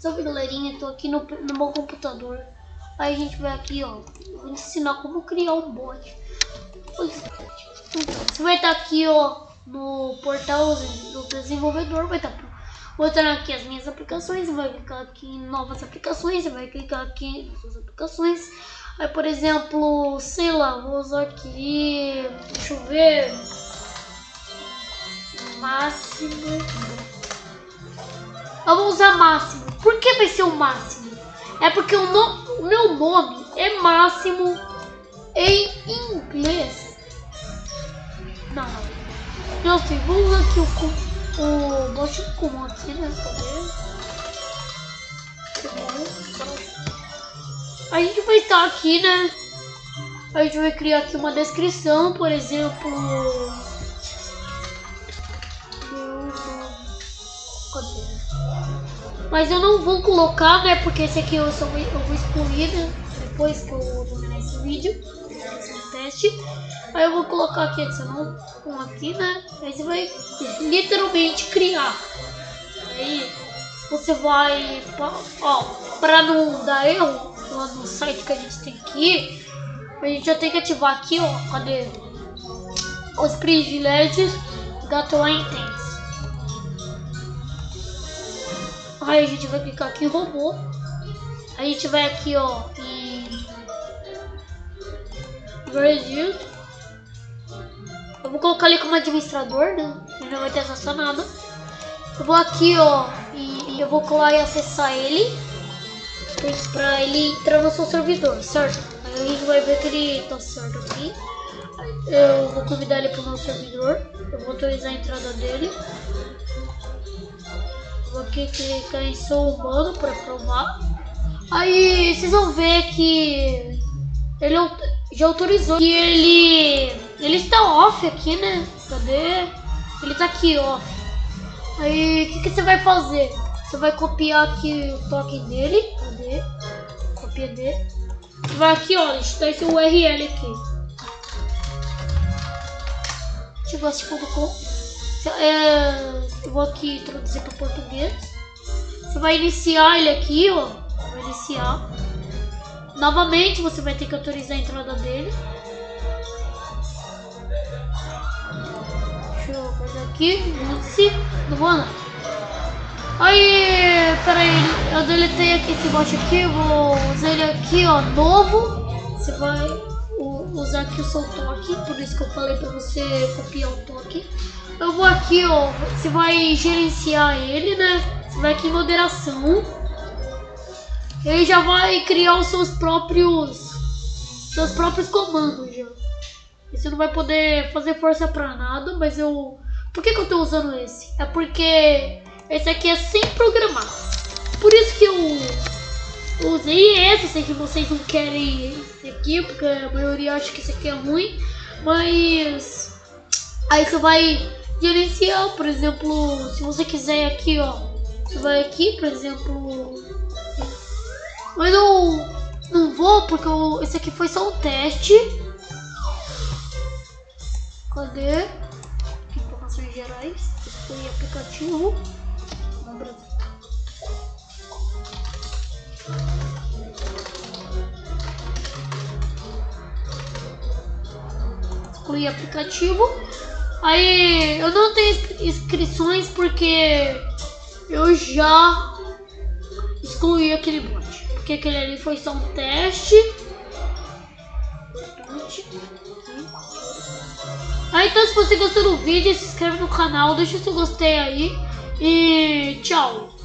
Salve galerinha, tô aqui no, no meu computador. Aí a gente vai aqui, ó. Vou ensinar como criar um bot. Você vai estar aqui, ó, no portal do desenvolvedor, vai estar mostrando aqui as minhas aplicações, você vai clicar aqui em novas aplicações, você vai clicar aqui em suas aplicações. Aí, por exemplo, sei lá, vou usar aqui, deixa eu ver, máximo. Eu vou usar máximo. Por que vai ser o máximo? É porque o, no, o meu nome é máximo em inglês. Não, não. Sei, vamos aqui o, o bot comum aqui, né? A gente vai estar aqui, né? A gente vai criar aqui uma descrição, por exemplo. Mas eu não vou colocar, né? Porque esse aqui eu, só, eu vou excluir né, depois que eu terminar esse vídeo, esse teste. Aí eu vou colocar aqui adicional um aqui, né? Aí você vai literalmente criar. Aí você vai, ó, para não dar erro lá no site que a gente tem aqui, a gente já tem que ativar aqui, ó, cadê? Os privilégios da tua Intense. Aí a gente vai clicar aqui em robô. A gente vai aqui, ó, em Brasil. Eu vou colocar ele como administrador, né? Ele não vai ter acesso a nada. Eu vou aqui, ó, e, eu vou colar e acessar ele. Pra ele entrar no seu servidor, certo? Aí a gente vai ver que ele tá certo aqui. Eu vou convidar ele pro nosso servidor. Eu vou autorizar a entrada dele. Vou aqui clicar em sou humano para provar. Aí vocês vão ver que ele já autorizou que ele ele está off aqui, né? Cadê? Ele tá aqui off. Aí o que, que você vai fazer? Você vai copiar aqui o token dele. Cadê? Copia dele. Vai aqui, olha, está esse URL aqui. Tivesse.com é, eu vou aqui traduzir para português. Você vai iniciar ele aqui, ó. Vai iniciar. Novamente você vai ter que autorizar a entrada dele. Deixa eu fazer aqui. Inicie. Não vou não. Aí, peraí, eu deletei aqui esse bot aqui, vou usar ele aqui, ó, novo. Você vai usar aqui o seu toque, por isso que eu falei pra você copiar o toque. Eu vou aqui, ó, você vai gerenciar ele, né? Você vai aqui em moderação. Ele já vai criar os seus próprios seus próprios comandos já. E você não vai poder fazer força pra nada, mas eu... Por que, que eu tô usando esse? É porque esse aqui é sem programar. Por isso que eu usei esse, sei que vocês não querem esse aqui, porque a maioria acha que esse aqui é ruim, mas aí você vai gerenciar, por exemplo, se você quiser aqui, ó, você vai aqui, por exemplo, mas eu não vou porque eu, esse aqui foi só um teste. Cadê? Informações gerais, foi aplicativo. Excluir aplicativo. Aí eu não tenho inscrições porque eu já excluí aquele bot. Porque aquele ali foi só um teste. Aí então se você gostou do vídeo, se inscreve no canal, deixa o seu gostei aí. E tchau.